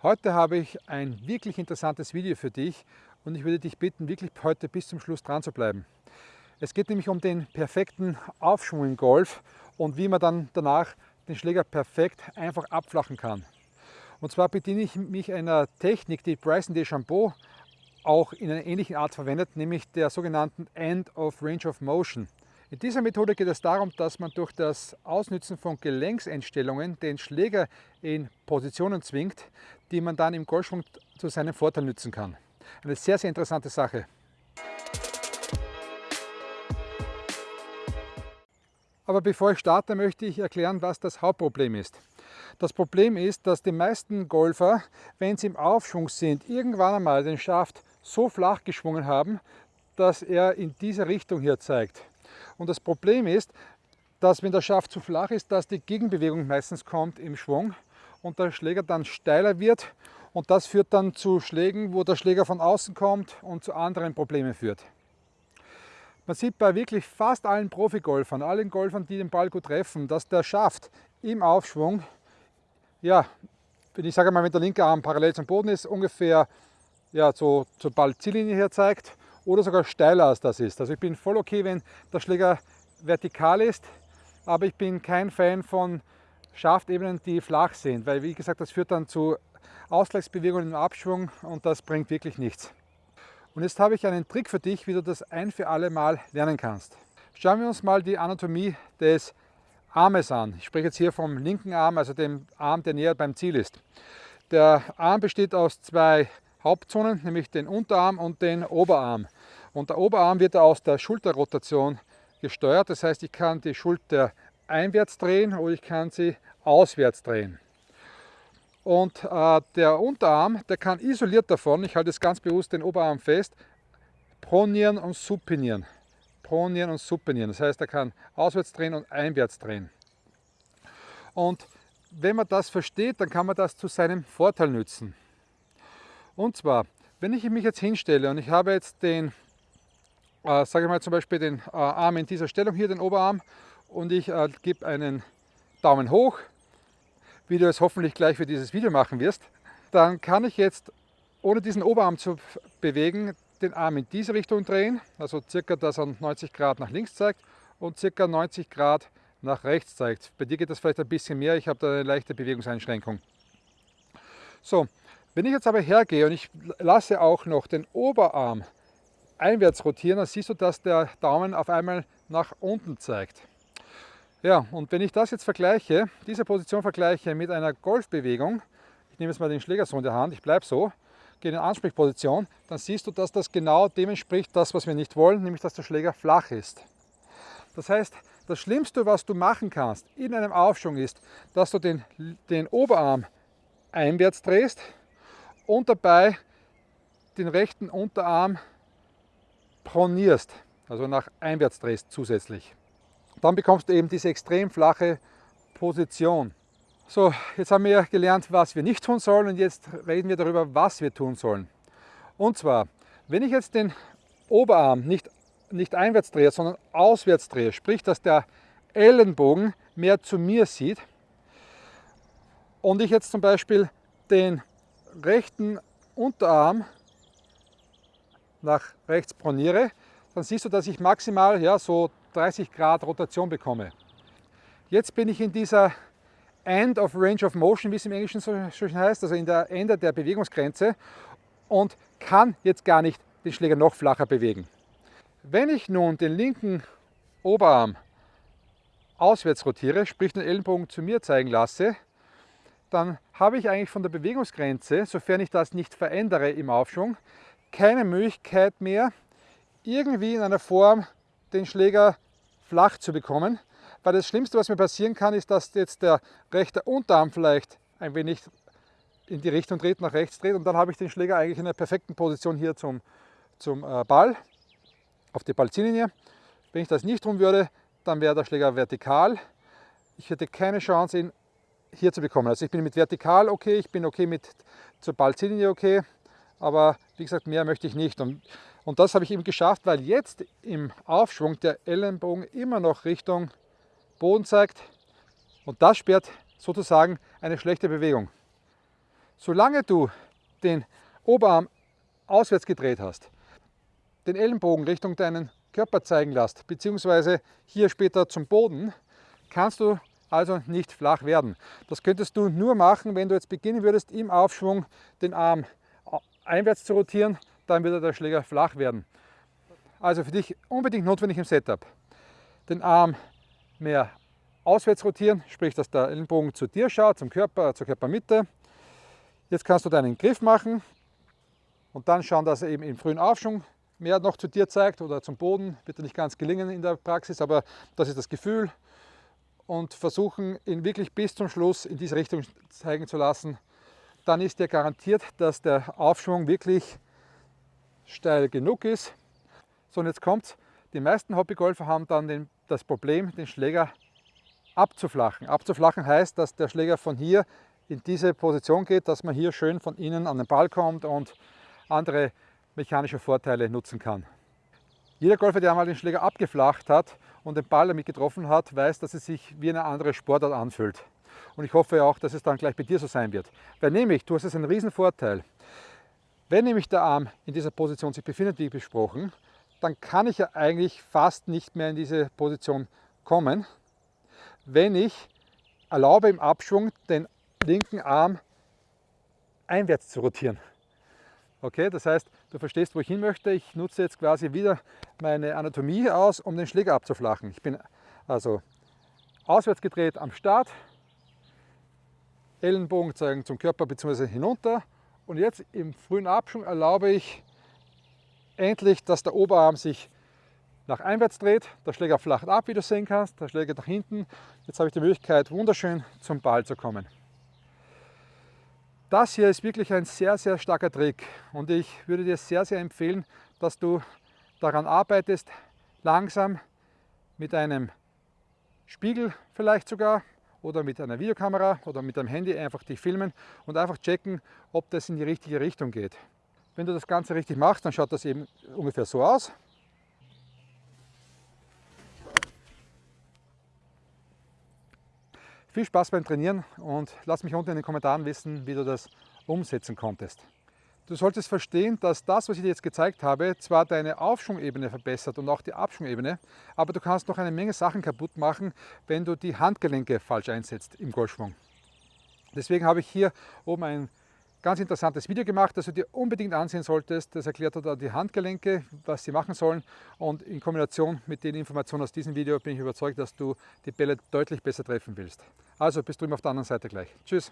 Heute habe ich ein wirklich interessantes Video für dich und ich würde dich bitten, wirklich heute bis zum Schluss dran zu bleiben. Es geht nämlich um den perfekten Aufschwung im Golf und wie man dann danach den Schläger perfekt einfach abflachen kann. Und zwar bediene ich mich einer Technik, die Bryson DeChambeau auch in einer ähnlichen Art verwendet, nämlich der sogenannten End of Range of Motion. In dieser Methode geht es darum, dass man durch das Ausnützen von Gelenkseinstellungen den Schläger in Positionen zwingt, die man dann im Golfschwung zu seinem Vorteil nützen kann. Eine sehr, sehr interessante Sache. Aber bevor ich starte, möchte ich erklären, was das Hauptproblem ist. Das Problem ist, dass die meisten Golfer, wenn sie im Aufschwung sind, irgendwann einmal den Schaft so flach geschwungen haben, dass er in diese Richtung hier zeigt. Und das Problem ist, dass wenn der Schaft zu flach ist, dass die Gegenbewegung meistens kommt im Schwung und der Schläger dann steiler wird und das führt dann zu Schlägen, wo der Schläger von außen kommt und zu anderen Problemen führt. Man sieht bei wirklich fast allen Profigolfern, allen Golfern, die den Ball gut treffen, dass der Schaft im Aufschwung, ja, wenn ich sage mal, wenn der linke Arm parallel zum Boden ist, ungefähr ja, so zur Ballziellinie her zeigt oder sogar steiler als das ist. Also ich bin voll okay, wenn der Schläger vertikal ist, aber ich bin kein Fan von Schaftebenen, die flach sind, weil wie gesagt, das führt dann zu Ausgleichsbewegungen im Abschwung und das bringt wirklich nichts. Und jetzt habe ich einen Trick für dich, wie du das ein für alle Mal lernen kannst. Schauen wir uns mal die Anatomie des Armes an. Ich spreche jetzt hier vom linken Arm, also dem Arm, der näher beim Ziel ist. Der Arm besteht aus zwei Hauptzonen, nämlich den Unterarm und den Oberarm. Und der Oberarm wird aus der Schulterrotation gesteuert. Das heißt, ich kann die Schulter einwärts drehen oder ich kann sie auswärts drehen. Und äh, der Unterarm, der kann isoliert davon, ich halte jetzt ganz bewusst den Oberarm fest, pronieren und supinieren. Pronieren und supinieren. Das heißt, er kann auswärts drehen und einwärts drehen. Und wenn man das versteht, dann kann man das zu seinem Vorteil nützen. Und zwar, wenn ich mich jetzt hinstelle und ich habe jetzt den äh, sage ich mal zum Beispiel den äh, Arm in dieser Stellung hier, den Oberarm, und ich äh, gebe einen Daumen hoch, wie du es hoffentlich gleich für dieses Video machen wirst, dann kann ich jetzt, ohne diesen Oberarm zu bewegen, den Arm in diese Richtung drehen, also circa, dass er 90 Grad nach links zeigt und circa 90 Grad nach rechts zeigt. Bei dir geht das vielleicht ein bisschen mehr, ich habe da eine leichte Bewegungseinschränkung. So, wenn ich jetzt aber hergehe und ich lasse auch noch den Oberarm einwärts rotieren, dann siehst du, dass der Daumen auf einmal nach unten zeigt. Ja, und wenn ich das jetzt vergleiche, diese Position vergleiche mit einer Golfbewegung, ich nehme jetzt mal den Schläger so in der Hand, ich bleibe so, gehe in Ansprechposition, dann siehst du, dass das genau dem entspricht, das, was wir nicht wollen, nämlich dass der Schläger flach ist. Das heißt, das Schlimmste, was du machen kannst in einem Aufschwung ist, dass du den, den Oberarm einwärts drehst und dabei den rechten Unterarm pronierst, also nach einwärts drehst zusätzlich. Dann bekommst du eben diese extrem flache Position. So, jetzt haben wir gelernt, was wir nicht tun sollen und jetzt reden wir darüber, was wir tun sollen. Und zwar, wenn ich jetzt den Oberarm nicht, nicht einwärts drehe, sondern auswärts drehe, sprich, dass der Ellenbogen mehr zu mir sieht und ich jetzt zum Beispiel den rechten Unterarm nach rechts proniere, dann siehst du, dass ich maximal ja, so 30 Grad Rotation bekomme. Jetzt bin ich in dieser End of Range of Motion, wie es im Englischen so schön heißt, also in der Ende der Bewegungsgrenze und kann jetzt gar nicht den Schläger noch flacher bewegen. Wenn ich nun den linken Oberarm auswärts rotiere, sprich den Ellenbogen zu mir zeigen lasse, dann habe ich eigentlich von der Bewegungsgrenze, sofern ich das nicht verändere im Aufschwung, keine Möglichkeit mehr, irgendwie in einer Form den Schläger flach zu bekommen. Weil das Schlimmste, was mir passieren kann, ist, dass jetzt der rechte Unterarm vielleicht ein wenig in die Richtung dreht, nach rechts dreht und dann habe ich den Schläger eigentlich in einer perfekten Position hier zum, zum äh, Ball, auf die Ballziellinie. Wenn ich das nicht tun würde, dann wäre der Schläger vertikal. Ich hätte keine Chance, ihn hier zu bekommen. Also ich bin mit vertikal okay, ich bin okay mit zur Ballziellinie okay, aber wie gesagt, mehr möchte ich nicht. Und, und das habe ich eben geschafft, weil jetzt im Aufschwung der Ellenbogen immer noch Richtung Boden zeigt und das sperrt sozusagen eine schlechte Bewegung. Solange du den Oberarm auswärts gedreht hast, den Ellenbogen Richtung deinen Körper zeigen lässt, beziehungsweise hier später zum Boden, kannst du also nicht flach werden. Das könntest du nur machen, wenn du jetzt beginnen würdest, im Aufschwung den Arm einwärts zu rotieren, dann würde der Schläger flach werden. Also für dich unbedingt notwendig im Setup. Den Arm mehr auswärts rotieren, sprich, dass der Ellenbogen zu dir schaut, zum Körper, zur Körpermitte. Jetzt kannst du deinen Griff machen und dann schauen, dass er eben im frühen Aufschwung mehr noch zu dir zeigt oder zum Boden. Wird dir nicht ganz gelingen in der Praxis, aber das ist das Gefühl. Und versuchen, ihn wirklich bis zum Schluss in diese Richtung zeigen zu lassen. Dann ist dir garantiert, dass der Aufschwung wirklich steil genug ist. So, und jetzt kommt Die meisten Hobbygolfer haben dann den, das Problem, den Schläger abzuflachen. Abzuflachen heißt, dass der Schläger von hier in diese Position geht, dass man hier schön von innen an den Ball kommt und andere mechanische Vorteile nutzen kann. Jeder Golfer, der einmal den Schläger abgeflacht hat und den Ball damit getroffen hat, weiß, dass es sich wie eine andere Sportart anfühlt. Und ich hoffe auch, dass es dann gleich bei dir so sein wird. Weil nämlich, du hast jetzt einen riesen Vorteil. Wenn nämlich der Arm in dieser Position sich befindet, wie besprochen, dann kann ich ja eigentlich fast nicht mehr in diese Position kommen, wenn ich erlaube im Abschwung den linken Arm einwärts zu rotieren. Okay, das heißt, du verstehst, wo ich hin möchte. Ich nutze jetzt quasi wieder meine Anatomie aus, um den Schläger abzuflachen. Ich bin also auswärts gedreht am Start, Ellenbogen zeigen zum Körper bzw. hinunter und jetzt im frühen Abschwung erlaube ich endlich, dass der Oberarm sich nach einwärts dreht, der Schläger flacht ab, wie du sehen kannst, der Schläger nach hinten. Jetzt habe ich die Möglichkeit, wunderschön zum Ball zu kommen. Das hier ist wirklich ein sehr, sehr starker Trick und ich würde dir sehr, sehr empfehlen, dass du daran arbeitest, langsam mit einem Spiegel vielleicht sogar oder mit einer Videokamera oder mit einem Handy einfach dich filmen und einfach checken, ob das in die richtige Richtung geht. Wenn du das Ganze richtig machst, dann schaut das eben ungefähr so aus. Viel Spaß beim Trainieren und lass mich unten in den Kommentaren wissen, wie du das umsetzen konntest. Du solltest verstehen, dass das, was ich dir jetzt gezeigt habe, zwar deine Aufschwungebene verbessert und auch die Abschwungebene, aber du kannst noch eine Menge Sachen kaputt machen, wenn du die Handgelenke falsch einsetzt im Golfschwung. Deswegen habe ich hier oben ein ganz interessantes Video gemacht, das du dir unbedingt ansehen solltest. Das erklärt dir die Handgelenke, was sie machen sollen und in Kombination mit den Informationen aus diesem Video bin ich überzeugt, dass du die Bälle deutlich besser treffen willst. Also bis drüben auf der anderen Seite gleich. Tschüss!